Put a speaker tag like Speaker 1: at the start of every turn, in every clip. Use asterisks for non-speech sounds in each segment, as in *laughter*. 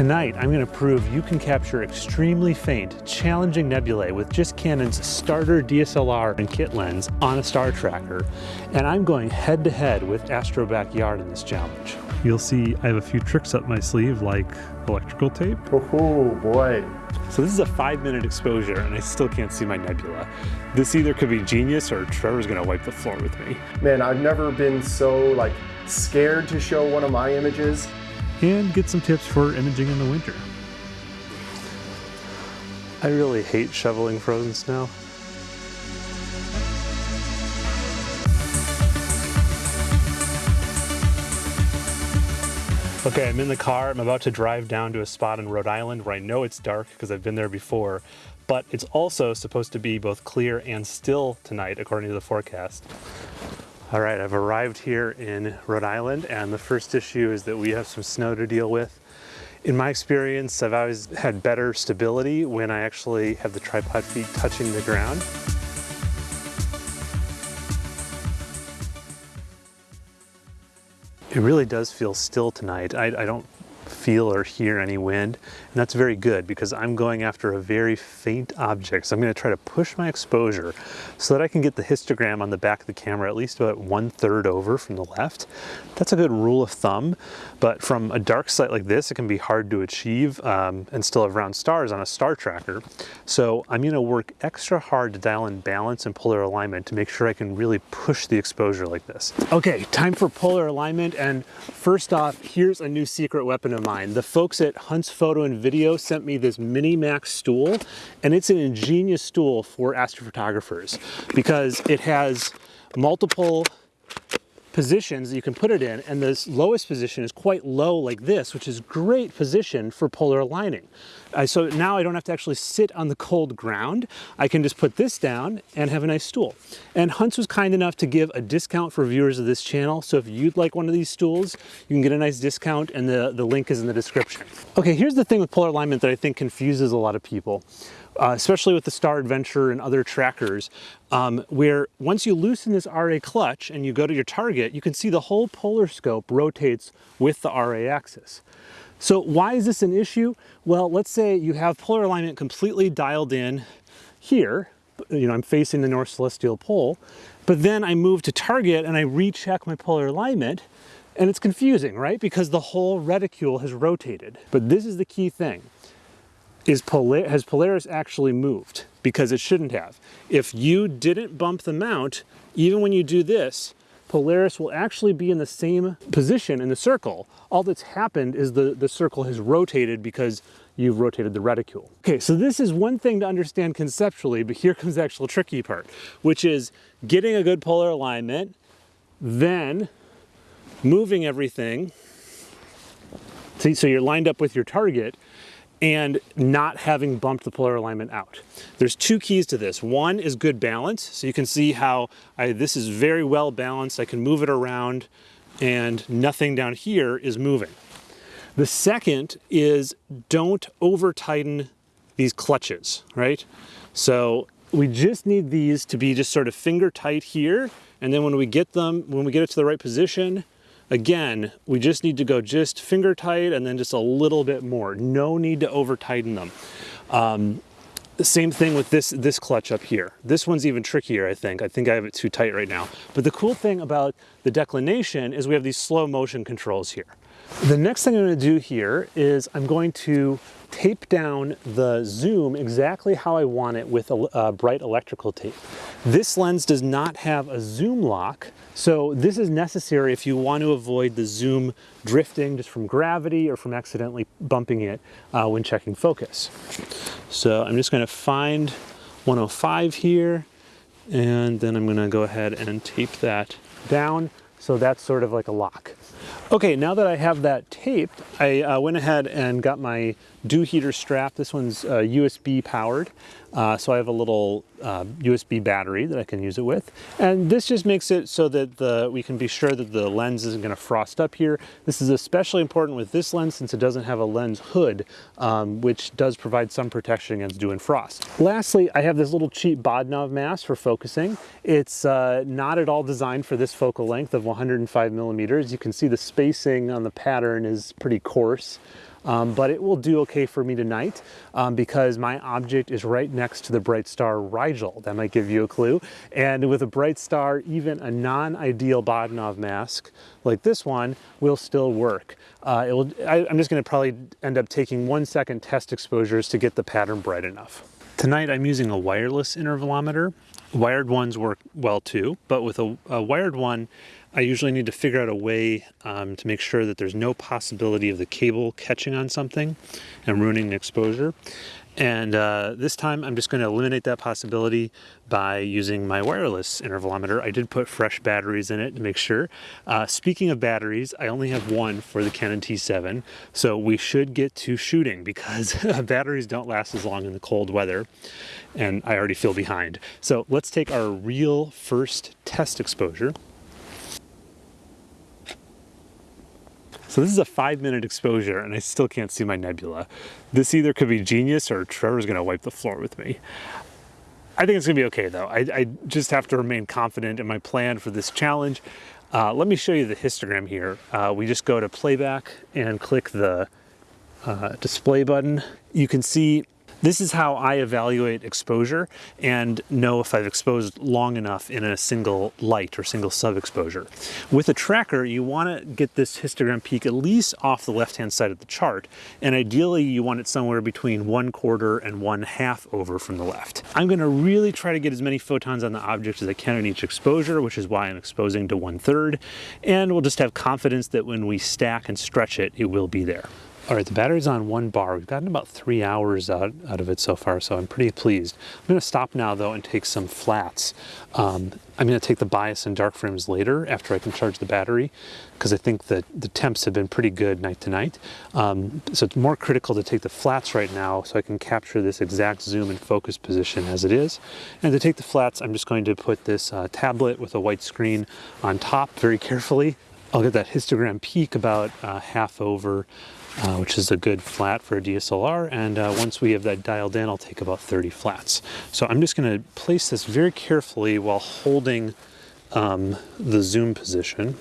Speaker 1: Tonight, I'm going to prove you can capture extremely faint, challenging nebulae with just Canon's starter DSLR and kit lens on a star tracker, and I'm going head to head with Astro Backyard in this challenge. You'll see I have a few tricks up my sleeve like electrical tape.
Speaker 2: Oh boy.
Speaker 1: So this is a five minute exposure and I still can't see my nebula. This either could be genius or Trevor's gonna wipe the floor with me.
Speaker 2: Man, I've never been so like scared to show one of my images
Speaker 1: and get some tips for imaging in the winter. I really hate shoveling frozen snow. Okay, I'm in the car. I'm about to drive down to a spot in Rhode Island where I know it's dark because I've been there before, but it's also supposed to be both clear and still tonight according to the forecast. All right, I've arrived here in Rhode Island and the first issue is that we have some snow to deal with. In my experience, I've always had better stability when I actually have the tripod feet touching the ground. It really does feel still tonight. I, I don't feel or hear any wind. And that's very good because I'm going after a very faint object. So I'm gonna try to push my exposure so that I can get the histogram on the back of the camera at least about one third over from the left. That's a good rule of thumb, but from a dark site like this, it can be hard to achieve um, and still have round stars on a star tracker. So I'm gonna work extra hard to dial in balance and polar alignment to make sure I can really push the exposure like this. Okay, time for polar alignment. And first off, here's a new secret weapon of mine. The folks at Hunt's Photo and Video sent me this Mini Max stool, and it's an ingenious stool for astrophotographers because it has multiple positions that you can put it in and this lowest position is quite low like this which is great position for polar aligning. Uh, so now I don't have to actually sit on the cold ground. I can just put this down and have a nice stool. And Hunts was kind enough to give a discount for viewers of this channel. So if you'd like one of these stools, you can get a nice discount and the, the link is in the description. Okay, here's the thing with polar alignment that I think confuses a lot of people uh, especially with the Star Adventure and other trackers, um, where once you loosen this RA clutch and you go to your target, you can see the whole polar scope rotates with the RA axis. So why is this an issue? Well, let's say you have polar alignment completely dialed in here, you know, I'm facing the North Celestial Pole, but then I move to target and I recheck my polar alignment and it's confusing, right? Because the whole reticule has rotated. But this is the key thing is Polar has Polaris actually moved? Because it shouldn't have. If you didn't bump the mount, even when you do this, Polaris will actually be in the same position in the circle. All that's happened is the, the circle has rotated because you've rotated the reticule. Okay, so this is one thing to understand conceptually, but here comes the actual tricky part, which is getting a good polar alignment, then moving everything, so you're lined up with your target, and not having bumped the polar alignment out. There's two keys to this. One is good balance. So you can see how I, this is very well balanced. I can move it around and nothing down here is moving. The second is don't over tighten these clutches, right? So we just need these to be just sort of finger tight here. And then when we get them, when we get it to the right position, Again, we just need to go just finger tight and then just a little bit more. No need to over tighten them. Um, same thing with this, this clutch up here. This one's even trickier, I think. I think I have it too tight right now. But the cool thing about the declination is we have these slow motion controls here. The next thing I'm gonna do here is I'm going to tape down the zoom exactly how I want it with a, a, bright electrical tape. This lens does not have a zoom lock, so this is necessary if you want to avoid the zoom drifting just from gravity or from accidentally bumping it uh, when checking focus. So I'm just gonna find 105 here, and then I'm gonna go ahead and tape that down. So that's sort of like a lock. Okay, now that I have that taped, I uh, went ahead and got my dew heater strap. This one's uh, USB powered. Uh, so I have a little USB uh, battery that I can use it with. And this just makes it so that the, we can be sure that the lens isn't gonna frost up here. This is especially important with this lens since it doesn't have a lens hood, um, which does provide some protection against dew and frost. Lastly, I have this little cheap Bahtinov mask for focusing. It's uh, not at all designed for this focal length of 105 millimeters. You can see the spacing on the pattern is pretty coarse. Um, but it will do okay for me tonight um, because my object is right next to the Bright Star Rigel. That might give you a clue. And with a Bright Star, even a non-ideal Bahtinov mask like this one will still work. Uh, will, I, I'm just gonna probably end up taking one second test exposures to get the pattern bright enough. Tonight I'm using a wireless intervalometer. Wired ones work well too, but with a, a wired one, I usually need to figure out a way um, to make sure that there's no possibility of the cable catching on something and ruining the exposure. And uh, this time I'm just going to eliminate that possibility by using my wireless intervalometer. I did put fresh batteries in it to make sure. Uh, speaking of batteries, I only have one for the Canon T7, so we should get to shooting because *laughs* batteries don't last as long in the cold weather and I already feel behind. So let's take our real first test exposure. So this is a five minute exposure and I still can't see my nebula. This either could be genius or Trevor's gonna wipe the floor with me. I think it's gonna be okay though. I, I just have to remain confident in my plan for this challenge. Uh, let me show you the histogram here. Uh, we just go to playback and click the uh, display button. You can see this is how I evaluate exposure and know if I've exposed long enough in a single light or single sub-exposure. With a tracker, you want to get this histogram peak at least off the left-hand side of the chart, and ideally you want it somewhere between one quarter and one half over from the left. I'm going to really try to get as many photons on the object as I can in each exposure, which is why I'm exposing to one third, and we'll just have confidence that when we stack and stretch it, it will be there. All right, the battery's on one bar. We've gotten about three hours out, out of it so far, so I'm pretty pleased. I'm gonna stop now though and take some flats. Um, I'm gonna take the bias and dark frames later after I can charge the battery because I think that the temps have been pretty good night to night. Um, so it's more critical to take the flats right now so I can capture this exact zoom and focus position as it is. And to take the flats, I'm just going to put this uh, tablet with a white screen on top very carefully. I'll get that histogram peak about uh, half over uh, which is a good flat for a DSLR. And uh, once we have that dialed in, I'll take about 30 flats. So I'm just gonna place this very carefully while holding um, the zoom position,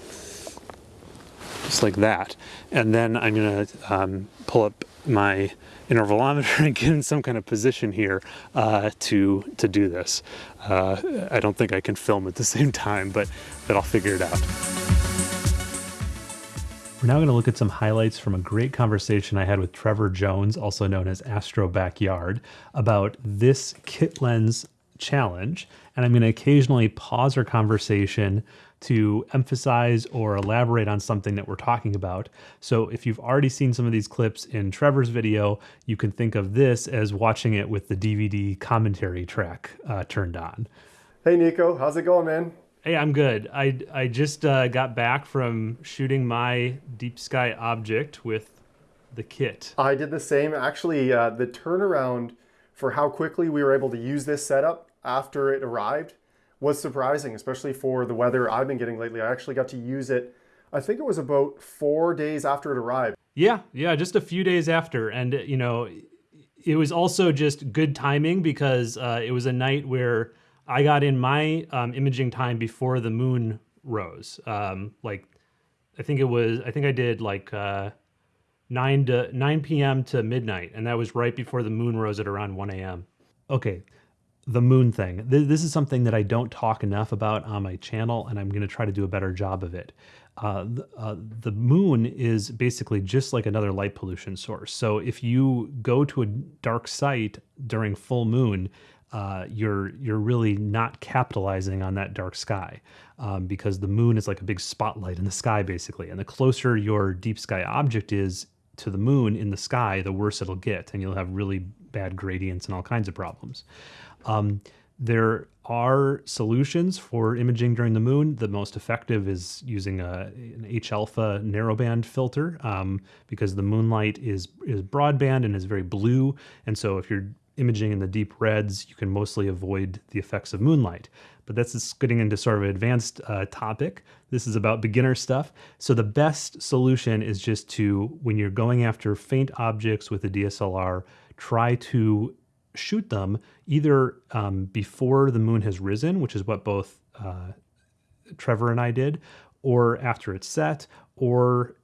Speaker 1: just like that. And then I'm gonna um, pull up my intervalometer *laughs* and get in some kind of position here uh, to to do this. Uh, I don't think I can film at the *laughs* same time, but, but I'll figure it out. We're now going to look at some highlights from a great conversation I had with Trevor Jones, also known as Astro Backyard, about this kit lens challenge. And I'm going to occasionally pause our conversation to emphasize or elaborate on something that we're talking about. So if you've already seen some of these clips in Trevor's video, you can think of this as watching it with the DVD commentary track uh, turned on.
Speaker 2: Hey Nico, how's it going, man?
Speaker 1: Hey, I'm good. I, I just uh, got back from shooting my deep sky object with the kit.
Speaker 2: I did the same. Actually, uh, the turnaround for how quickly we were able to use this setup after it arrived was surprising, especially for the weather I've been getting lately. I actually got to use it, I think it was about four days after it arrived.
Speaker 1: Yeah, yeah, just a few days after. And, you know, it was also just good timing because uh, it was a night where I got in my um, imaging time before the moon rose. Um, like, I think it was, I think I did like uh, 9 to 9 p.m. to midnight, and that was right before the moon rose at around 1 a.m. Okay, the moon thing. This is something that I don't talk enough about on my channel, and I'm going to try to do a better job of it. Uh, uh, the moon is basically just like another light pollution source. So if you go to a dark site during full moon, uh, you're you're really not capitalizing on that dark sky um, because the moon is like a big spotlight in the sky basically and the closer your deep sky object is to the moon in the sky the worse it'll get and you'll have really bad gradients and all kinds of problems um, there are solutions for imaging during the moon. The most effective is using a, an H alpha narrowband filter um, because the moonlight is is broadband and is very blue. And so if you're imaging in the deep reds, you can mostly avoid the effects of moonlight. But that's getting into sort of an advanced uh, topic. This is about beginner stuff. So the best solution is just to, when you're going after faint objects with a DSLR, try to shoot them either um, before the moon has risen, which is what both uh, Trevor and I did, or after it's set, or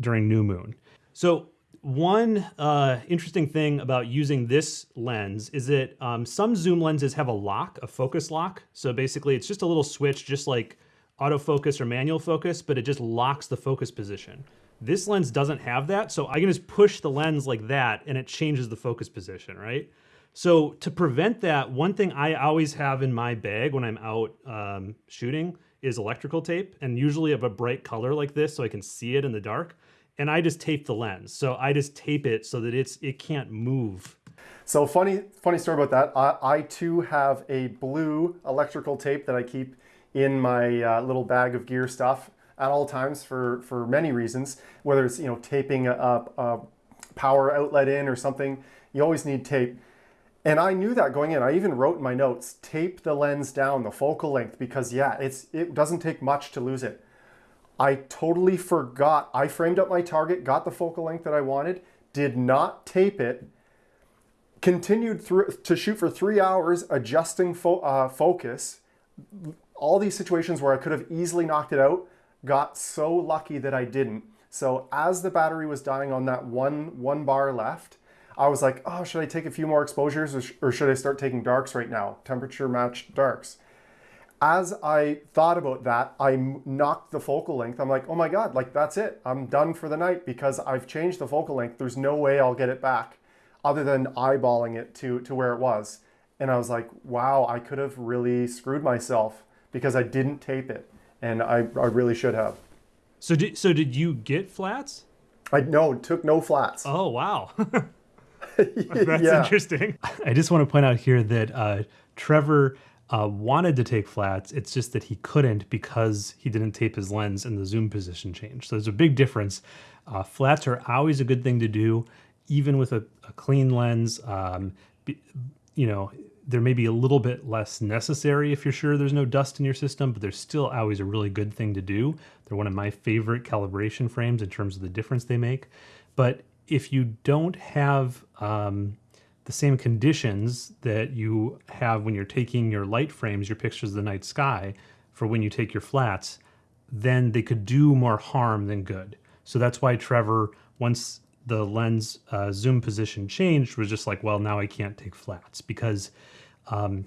Speaker 1: during new moon. So one uh, interesting thing about using this lens is that um, some zoom lenses have a lock, a focus lock. So basically it's just a little switch, just like autofocus or manual focus, but it just locks the focus position. This lens doesn't have that, so I can just push the lens like that and it changes the focus position, right? So to prevent that, one thing I always have in my bag when I'm out um, shooting is electrical tape, and usually of a bright color like this so I can see it in the dark and I just tape the lens. So I just tape it so that it's it can't move.
Speaker 2: So funny, funny story about that. I, I too have a blue electrical tape that I keep in my uh, little bag of gear stuff at all times for for many reasons. Whether it's you know taping a, a power outlet in or something, you always need tape. And I knew that going in. I even wrote in my notes, tape the lens down, the focal length, because yeah, it's it doesn't take much to lose it. I totally forgot. I framed up my target, got the focal length that I wanted, did not tape it, continued through to shoot for three hours, adjusting fo uh, focus. All these situations where I could have easily knocked it out, got so lucky that I didn't. So as the battery was dying on that one, one bar left, I was like, oh, should I take a few more exposures or, sh or should I start taking darks right now? Temperature matched darks as I thought about that, I knocked the focal length. I'm like, oh my God, like that's it. I'm done for the night because I've changed the focal length. There's no way I'll get it back other than eyeballing it to, to where it was. And I was like, wow, I could have really screwed myself because I didn't tape it. And I, I really should have.
Speaker 1: So did, so did you get flats?
Speaker 2: I no, took no flats.
Speaker 1: Oh, wow. *laughs* *laughs* That's yeah. interesting. I just want to point out here that uh, Trevor uh, wanted to take flats. It's just that he couldn't because he didn't tape his lens and the zoom position changed. So there's a big difference. Uh, flats are always a good thing to do, even with a, a clean lens. Um, you know, there may be a little bit less necessary if you're sure there's no dust in your system, but they're still always a really good thing to do. They're one of my favorite calibration frames in terms of the difference they make. But if you don't have um, the same conditions that you have when you're taking your light frames, your pictures of the night sky, for when you take your flats, then they could do more harm than good. So that's why Trevor, once the lens uh, zoom position changed, was just like, well, now I can't take flats because um,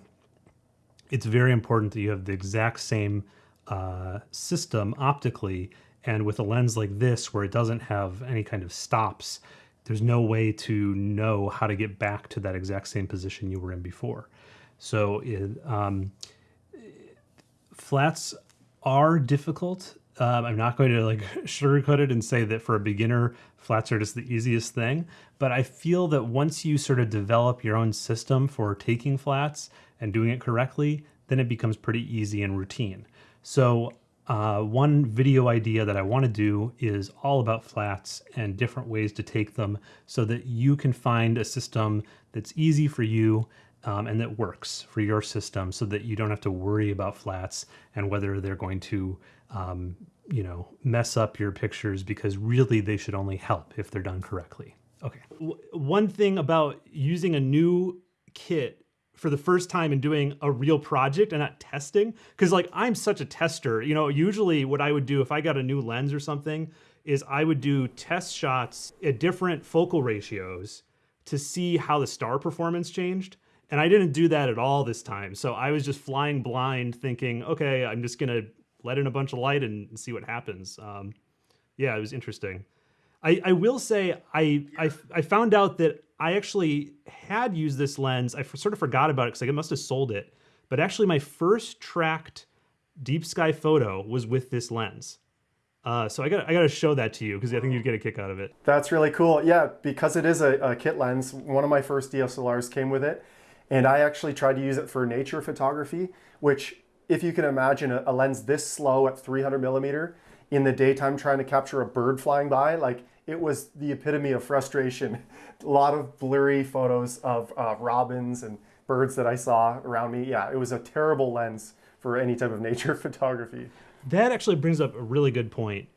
Speaker 1: it's very important that you have the exact same uh, system optically. And with a lens like this, where it doesn't have any kind of stops, there's no way to know how to get back to that exact same position you were in before. So it, um, flats are difficult. Um, I'm not going to like *laughs* sugarcoat it and say that for a beginner, flats are just the easiest thing. But I feel that once you sort of develop your own system for taking flats and doing it correctly, then it becomes pretty easy and routine. So uh, one video idea that I want to do is all about flats and different ways to take them so that you can find a system that's easy for you um, and that works for your system so that you don't have to worry about flats and whether they're going to um, you know mess up your pictures because really they should only help if they're done correctly. Okay. One thing about using a new kit for the first time in doing a real project and not testing. Because like i'm such a tester. You know usually what i would do if i got a new lens or something is i would do test shots at different focal ratios to see how the star performance changed. And i didn't do that at all this time. So i was just flying blind thinking okay i'm just gonna let in a bunch of light and see what happens. Um, yeah it was interesting I, I will say I, I I found out that I actually had used this lens. I sort of forgot about it because I must have sold it. But actually, my first tracked deep sky photo was with this lens. Uh, so I got I got to show that to you because I think you'd get a kick out of it.
Speaker 2: That's really cool. Yeah, because it is a, a kit lens. One of my first DSLRs came with it, and I actually tried to use it for nature photography. Which, if you can imagine, a, a lens this slow at 300 millimeter in the daytime trying to capture a bird flying by, like it was the epitome of frustration. *laughs* a lot of blurry photos of uh, robins and birds that I saw around me. Yeah, it was a terrible lens for any type of *laughs* nature photography.
Speaker 1: That actually brings up a really good point.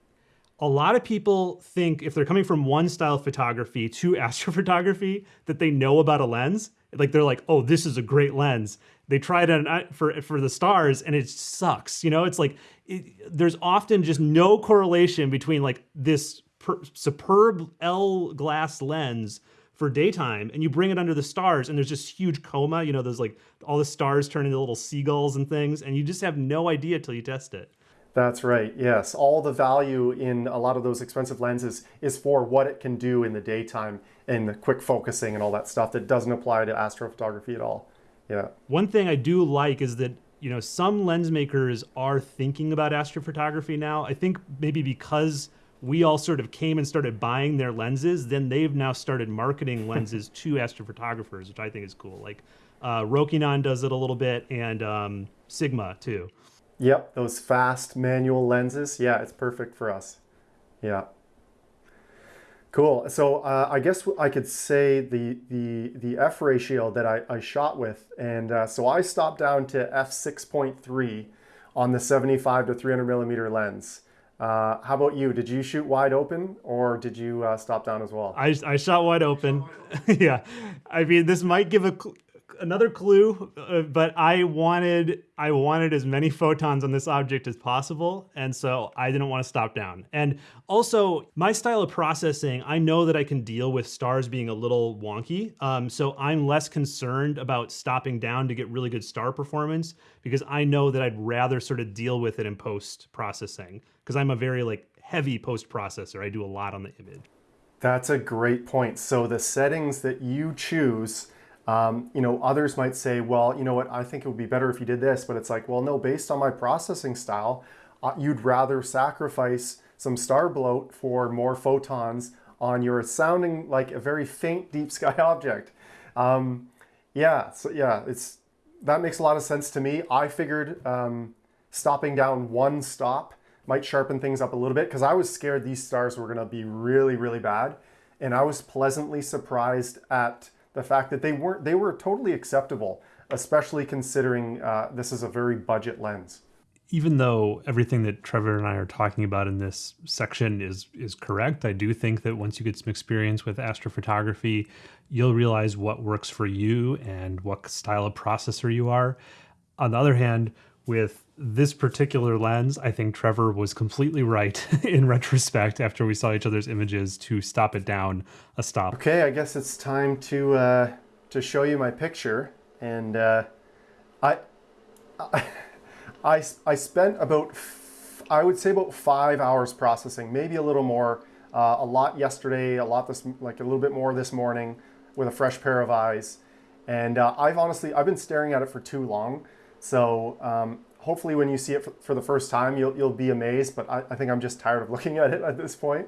Speaker 1: A lot of people think if they're coming from one style of photography to *laughs* astrophotography that they know about a lens. Like they're like, oh, this is a great lens. They try it on, for for the stars and it sucks. You know, it's like it, there's often just no correlation between like this superb L glass lens for daytime and you bring it under the stars and there's just huge coma you know there's like all the stars turn into little seagulls and things and you just have no idea till you test it.
Speaker 2: That's right yes. All the value in a lot of those expensive lenses is for what it can do in the daytime and the quick focusing and all that stuff that doesn't apply to astrophotography at all. Yeah.
Speaker 1: One thing i do like is that you know some lens makers are thinking about astrophotography now. I think maybe because we all sort of came and started buying their lenses, then they've now started marketing lenses *laughs* to astrophotographers, which I think is cool. Like uh, Rokinon does it a little bit, and um, Sigma too.
Speaker 2: Yep, those fast manual lenses. Yeah, it's perfect for us. Yeah. Cool. So uh, I guess I could say the the the f ratio that I, I shot with, and uh, so I stopped down to f six point three on the seventy five to three hundred millimeter lens. Uh, how about you? Did you shoot wide open or did you uh, stop down as well?
Speaker 1: I, I shot wide open. *laughs* yeah. I mean, this might give a, another clue, uh, but I wanted I wanted as many photons on this object as possible, and so I didn't want to stop down. And also, my style of processing, I know that I can deal with stars being a little wonky, um, so I'm less concerned about stopping down to get really good star performance because I know that I'd rather sort of deal with it in post processing because I'm a very like heavy post processor. I do a lot on the image.
Speaker 2: That's a great point. So the settings that you choose um, you know, others might say, well, you know what, I think it would be better if you did this, but it's like, well, no, based on my processing style, uh, you'd rather sacrifice some star bloat for more photons on your sounding like a very faint deep *laughs* sky object. Um, yeah, so yeah, it's that makes a lot of sense to me. I figured um, stopping down one stop might sharpen things up a little bit because I was scared these stars were going to be really, really bad. And I was pleasantly surprised at the fact that they weren't they were totally acceptable, especially considering uh, this is a very budget lens.
Speaker 1: Even though everything that Trevor and I are talking about in this section is is correct, I do think that once you get some experience with astrophotography, you'll realize what works for you and what style of processor you are. On the other hand, with this particular lens, I think Trevor was completely right *laughs* in retrospect after we saw each other's images to stop it down a stop.
Speaker 2: Okay, I guess it's time to uh, to show you my picture, and uh, I, I *laughs* I spent about I would say about five hours processing, maybe a little more. Uh, a lot yesterday, a lot this like a little bit more this morning with a fresh pair of eyes, and uh, I've honestly I've been staring at it for too long. So um, hopefully when you see it for, for, the first time, you'll, you'll be amazed, but I, I, think I'm just tired of *laughs* looking at it at this point.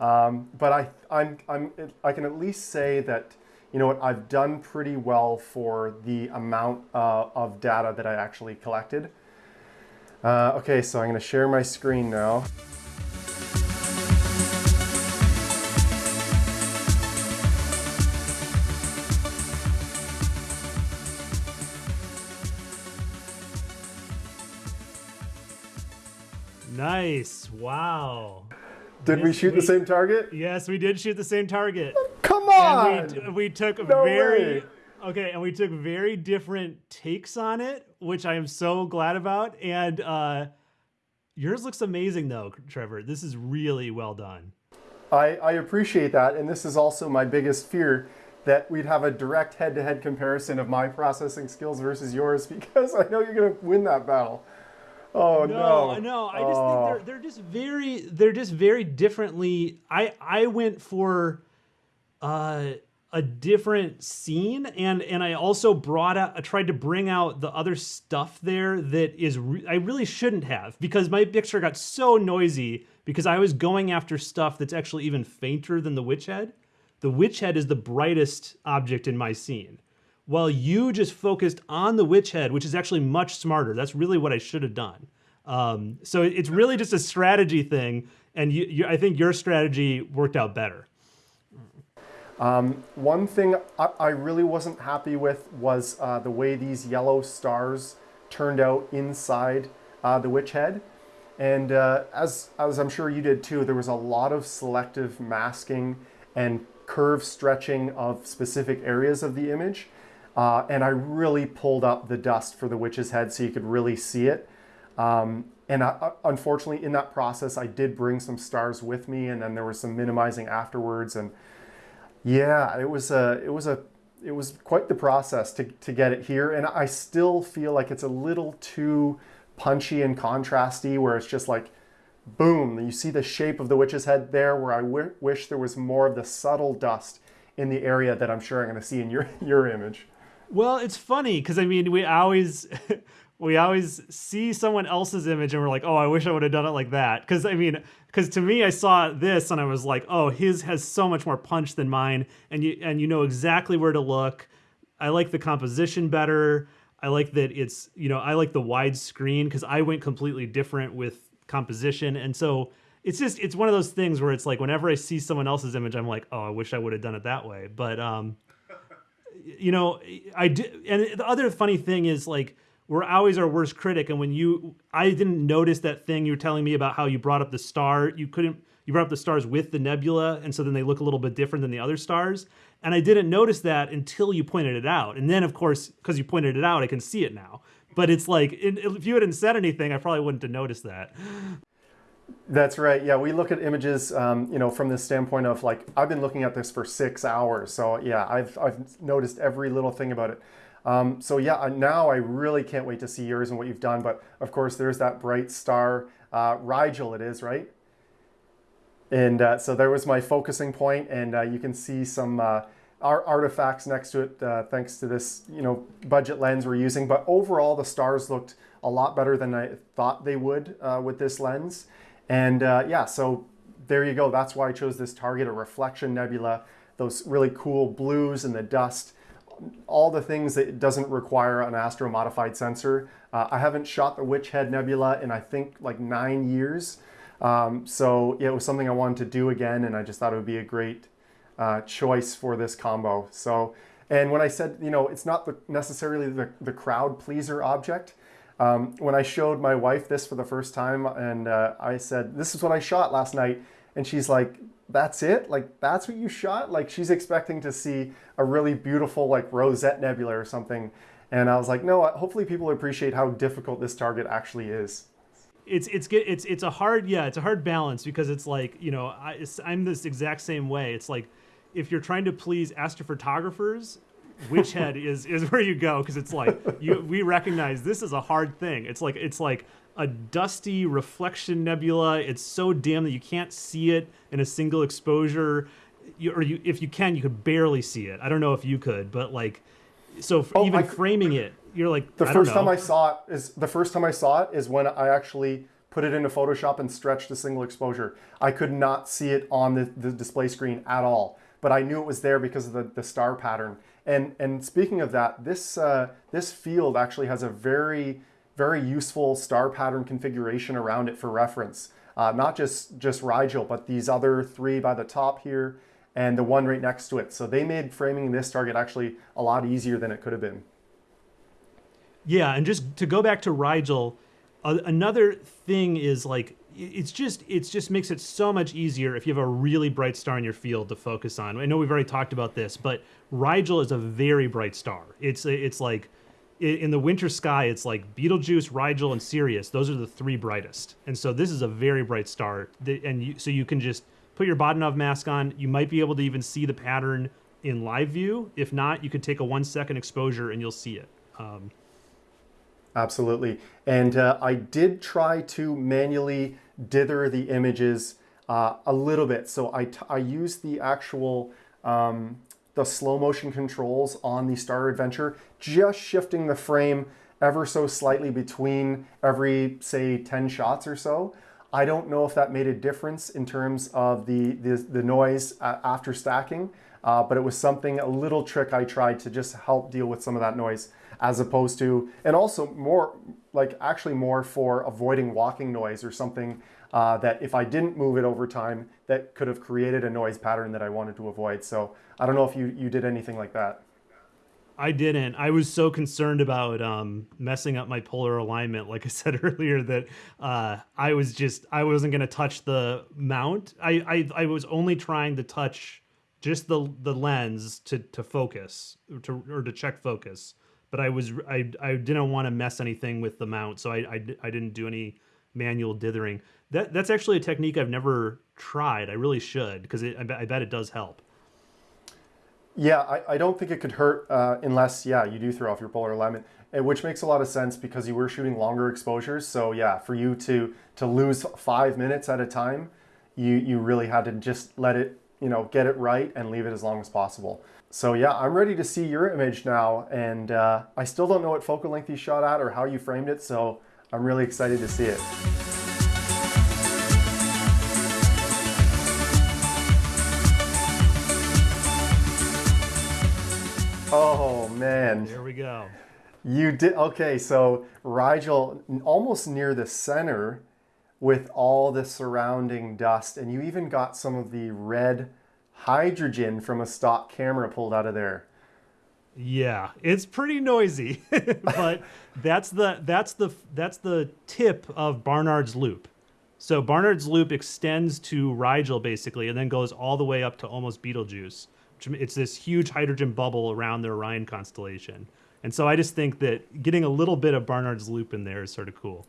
Speaker 2: Um, but I, I'm, I'm, I can at least say that, you know what, I've done pretty well for the amount uh, of data that I actually collected. Uh, okay, so I'm gonna share my screen now.
Speaker 1: Nice. Wow.
Speaker 2: Did yes, we shoot we, the same target?
Speaker 1: Yes, we did shoot the same target.
Speaker 2: Come on.
Speaker 1: And we, we took no very way. okay, and we took very different takes on it, which I am so glad about. And uh, yours looks amazing, though, Trevor. This is really well done.
Speaker 2: I, I appreciate that, and this is also my biggest fear that we'd have a direct head-to-head comparison of my processing skills versus yours *laughs* because I know you're going to win that battle. Oh no!
Speaker 1: No, no. I just oh. think they're they're just very they're just very differently. I I went for uh, a different scene, and and I also brought out I tried to bring out the other stuff there that is re- I really shouldn't have because my picture got so noisy because I was going after stuff that's actually even fainter than the witch head. The witch head is the brightest object in my scene while you just focused on the witch head, which is actually much smarter. That's really what I should have done. Um, so it's really just a strategy thing, and you, you, I think your strategy worked out better.
Speaker 2: Um, one thing I, I, really wasn't happy with was uh, the way these yellow stars turned out inside uh, the witch head. And uh, as, as I'm sure you did too, there was a lot of selective masking and curve stretching of specific areas of the image. Uh, and I really pulled up the dust for the witch's head so you could really see it. Um, And I, unfortunately, in that process, I did bring some stars with me, and then there was some minimizing afterwards. And yeah, it was a it was a it was quite the process to, to get it here. And I still feel like it's a little too punchy and contrasty, where it's just like, boom, you see the shape of the witch's head there, where I wish there was more of the subtle dust in the area that I'm sure I'm going to see in your, *laughs* your image.
Speaker 1: Well, it's funny because I mean, we always *laughs* we always see someone else's image and we're like, oh, I wish I would have done it like that. Because I mean, because to me, I saw this and I was like, oh, his has so much more punch than mine, and you and you know exactly where to look. I like the composition better. I like that it's you know I like the wide screen because I went completely different with composition, and so it's just it's one of those things where it's like whenever I see someone else's image, I'm like, oh, I wish I would have done it that way. But um, you know, I did. And the other funny thing is like we're always our worst critic. And when you, I didn't notice that thing you were telling me about how you brought up the star. You couldn't, you brought up the stars with the nebula, and so then they look a little bit different than the other stars. And I didn't notice that until you pointed it out. And then, of course, because you pointed it out, I can see it now. But it's like, if you hadn't said anything, I probably wouldn't have noticed that.
Speaker 2: That's right. Yeah, we look at images, um, you know, from the standpoint of like I've been looking at this for six hours, so yeah, I've I've noticed every little thing about it. Um, so yeah, now I really can't wait to see yours and what you've done. But of course, there's that bright star, uh, Rigel it is, right? And uh, so there was my focusing point, and uh, you can see some uh, artifacts next to it uh, thanks to this, you know, budget lens we're using. But overall, the stars looked a lot better than I thought they would uh, with this lens. And yeah, so there you go. That's why I chose this target, a reflection nebula, those really cool blues and the dust all the things that doesn't require an astro modified sensor. Uh, I haven't shot the Witch Head Nebula in I think like nine years. Um, so yeah, it was something I wanted to do again and I just thought it would be a great uh, choice for this combo. So, and when I said, you know, it's not the, necessarily the, the crowd pleaser object, um, when I showed my wife this for the first time and uh, I said, this is what I shot last night. And she's like, that's it? Like, that's what you shot? Like, she's expecting to see a really beautiful, like, Rosette Nebula or something. And I was like, no, hopefully people appreciate how difficult this target actually is.
Speaker 1: It's it's it's it's a hard yeah it's a hard balance because it's like you know I, I'm this exact same way it's like if you're trying to please astrophotographers Witch Head is is where you go because it's like you we recognize this is a hard thing. It's like it's like a dusty reflection nebula. It's so dim that you can't see it in a single exposure. You, or you, if you can, you could barely see it. I don't know if you could, but like, so oh, even I, framing it, you're like
Speaker 2: the first time I saw it is the first time I saw it is when I actually put it into Photoshop and stretched a single exposure. I could not see it on the, the display screen at all, but I knew it was there because of the, the star pattern. And and speaking of that, this uh, this field actually has a very very useful star pattern configuration around it for reference. Uh, not just, just Rigel, but these other three by the top here and the one right next to it. So they made framing this target actually a lot easier than it could have been.
Speaker 1: Yeah, and just to go back to Rigel, uh, another thing is like it's just it's just makes it so much easier if you have a really bright star in your field to focus on. I know we've already talked about this, but Rigel is a very bright star. It's it's like in the winter sky, it's like Betelgeuse, Rigel, and Sirius. Those are the three brightest. And so this is a very bright star. And you, so you can just put your Bahtinov mask on. You might be able to even see the pattern in live view. If not, you could take a one second exposure and you'll see it. Um,
Speaker 2: Absolutely. And uh, I did try to manually dither the images uh, a little bit. So I, I used the actual um, the slow motion controls on the Star Adventure, just shifting the frame ever so slightly between every, say, 10 shots or so. I don't know if that made a difference in terms of the, the, the noise after stacking, uh, but it was something, a little trick I tried to just help deal with some of that noise as opposed to, and also more, like actually more for avoiding walking noise or something uh, that if I didn't move it over time, that could have created a noise pattern that I wanted to avoid. So I don't know if you, you did anything like that.
Speaker 1: I didn't. I was so concerned about um, messing up my polar alignment, like I *laughs* said earlier, that uh, I was just I wasn't going to touch the mount. I, I I was only trying to touch just the the lens to to focus to or to check focus. But I was I I didn't want to mess anything with the mount, so I I, I didn't do any manual dithering. That that's actually a technique I've never tried. I really should because I, bet- I bet it does help.
Speaker 2: Yeah, I, I don't think it could hurt uh, unless, yeah, you do throw off your polar alignment, which makes a lot of sense because you were shooting longer exposures. So yeah, for you to to lose five minutes at a time, you you really had to just let it, you know, get it right and leave it as long as possible. So yeah, I'm ready to see your image now, and uh, I still don't know what focal length you shot at or how you framed it, so I'm really excited to see it. Oh man.
Speaker 1: Here we go.
Speaker 2: You did okay. So Rigel almost near the center, with all the surrounding dust, and you even got some of the red hydrogen from a stock camera pulled out of there.
Speaker 1: Yeah, it's pretty noisy, *laughs* but that's the that's the that's the tip of Barnard's loop. So Barnard's loop extends to Rigel basically, and then goes all the way up to almost Betelgeuse. It's this huge hydrogen bubble around the Orion constellation. And so I just think that getting a little bit of Barnard's loop in there is sort of cool.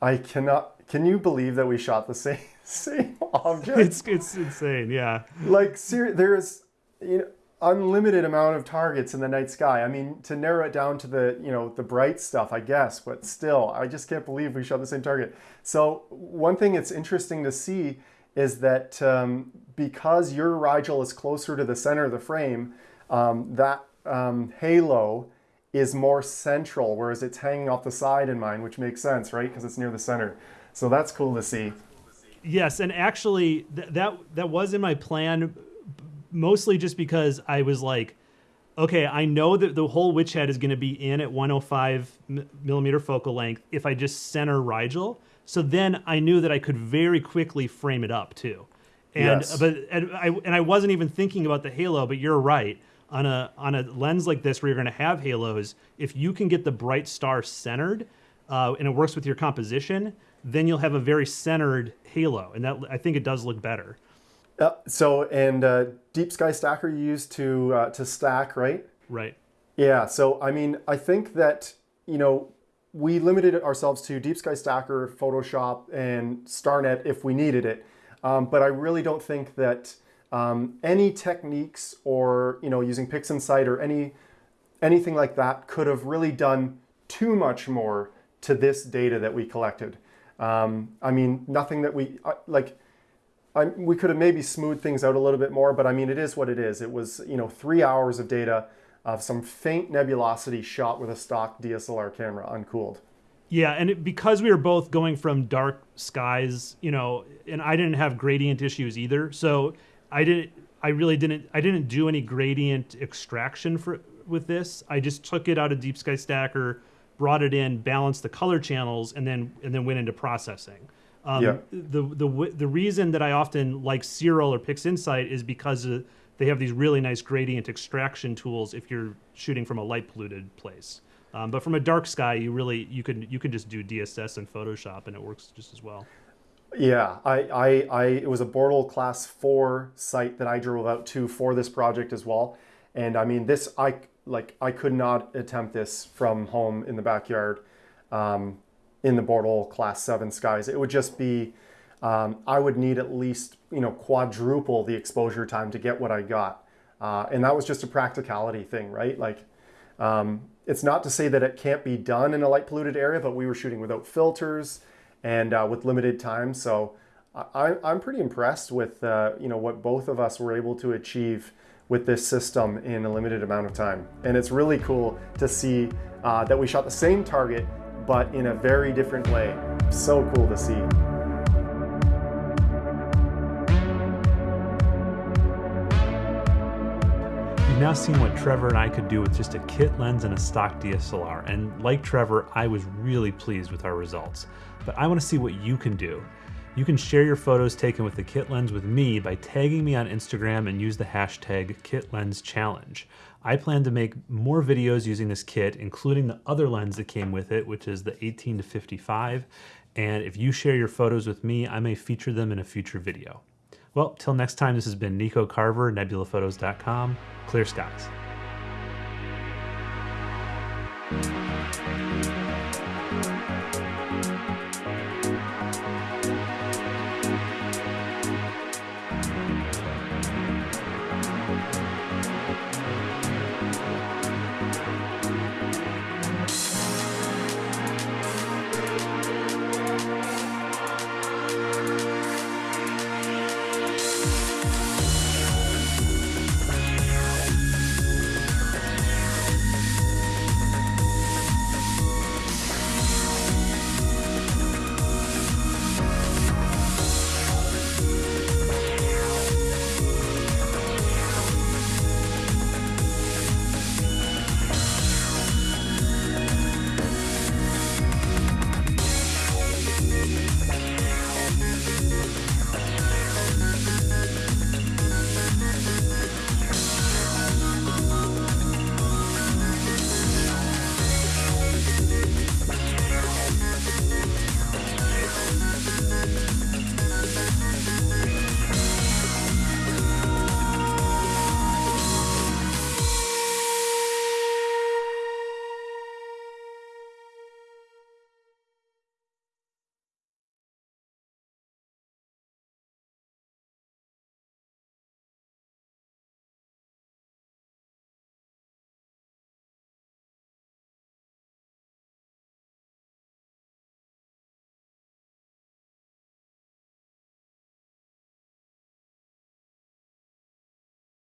Speaker 2: I cannot. Can you believe that we shot the *laughs* same same object?
Speaker 1: It's it's insane. Yeah.
Speaker 2: Like ser- there's you know unlimited amount of targets in the night sky. I mean, to narrow it down to the you know the bright stuff, I guess, but still, I just can't believe we shot the same target. So one thing it's interesting to see is that um, because your Rigel is closer to the center of the frame, um, that um, halo is more central, whereas it's hanging off the side in mine, which makes sense, right? Because it's near the center. So that's cool to see.
Speaker 1: Yes, and actually, th- that that was in my plan, mostly just because I was like, okay, I know that the whole witch head is going to be in at 105 millimeter focal length if I just center Rigel. So then I knew that I could very quickly frame it up too. And
Speaker 2: Yes.
Speaker 1: but and I and I wasn't even thinking about the halo, but you're right. On a on a lens like this where you're going to have halos, if you can get the bright star centered, uh, and it works with your composition, then you'll have a very centered halo, and that I think it does look better.
Speaker 2: Uh, so and uh, deep sky stacker you use to uh, to stack, right?
Speaker 1: Right.
Speaker 2: Yeah. So I mean, I think that you know we limited ourselves to deep sky stacker, Photoshop, and StarNet if we needed it. Um, but I really don't think that um, any techniques or you know using PixInsight or any anything like that could have really done too much more to this data that we collected. Um, I mean, nothing that we like. I, we could have maybe smoothed things out a little bit more, but I mean, it is what it is. It was, you know, three hours of data of some faint nebulosity shot with a stock DSLR camera, uncooled.
Speaker 1: Yeah, and it, because we were both going from dark skies, you know, and I didn't have gradient issues either, so I didn't. I really didn't. I didn't do any gradient extraction for with this. I just took it out of Deep Sky Stacker, brought it in, balanced the color channels, and then and then went into processing. Um,
Speaker 2: Yeah.
Speaker 1: The the the reason that I often like Siril or PixInsight is because uh, they have these really nice gradient extraction tools if you're shooting from a light polluted place. Um, but from a dark sky, you really you can you can just do DSS and Photoshop, and it works just as well.
Speaker 2: Yeah, I, I, I, it was a Bortle Class 4 site that I drove out to for this project as well. And I mean, this, I, like, I could not attempt this from home in the backyard um, in the Bortle Class 7 skies. It would just be, um, I would need at least, you know, quadruple the exposure time to get what I got. Uh, and that was just a practicality thing, right? Like, um, it's not to say that it can't be done in a light polluted area, but we were shooting without filters and uh, with limited time. So I, I'm pretty impressed with uh, you know what both of us were able to achieve with this system in a limited amount of time. And it's really cool to see uh, that we shot the same target, but in a very different way. So cool to see.
Speaker 1: You've now seen what Trevor and I could do with just a kit lens and a stock DSLR, and like Trevor, I was really pleased with our results. But I want to see what you can do. You can share your photos taken with the kit lens with me by tagging me on Instagram and use the hashtag KitLensChallenge. I plan to make more videos using this kit, including the other lens that came with it, which is the 18 to 55. And if you share your photos with me, I may feature them in a future video. Well, till next time, this has been Nico Carver, nebulaphotos.com. Clear skies.